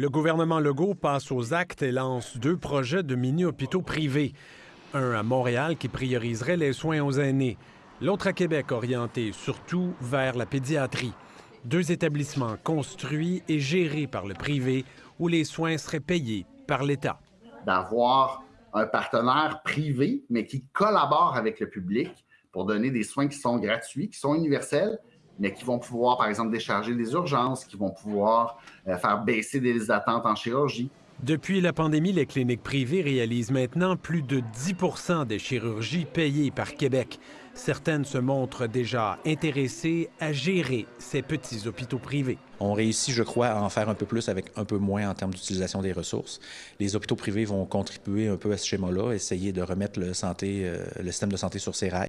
Le gouvernement Legault passe aux actes et lance deux projets de mini-hôpitaux privés. Un à Montréal qui prioriserait les soins aux aînés, l'autre à Québec orienté surtout vers la pédiatrie. Deux établissements construits et gérés par le privé où les soins seraient payés par l'État. D'avoir un partenaire privé, mais qui collabore avec le public pour donner des soins qui sont gratuits, qui sont universels, mais qui vont pouvoir, par exemple, décharger des urgences, qui vont pouvoir euh, faire baisser des attentes en chirurgie. Depuis la pandémie, les cliniques privées réalisent maintenant plus de 10% des chirurgies payées par Québec. Certaines se montrent déjà intéressées à gérer ces petits hôpitaux privés. On réussit, je crois, à en faire un peu plus avec un peu moins en termes d'utilisation des ressources. Les hôpitaux privés vont contribuer un peu à ce schéma-là, essayer de remettre le, santé, euh, le système de santé sur ses rails.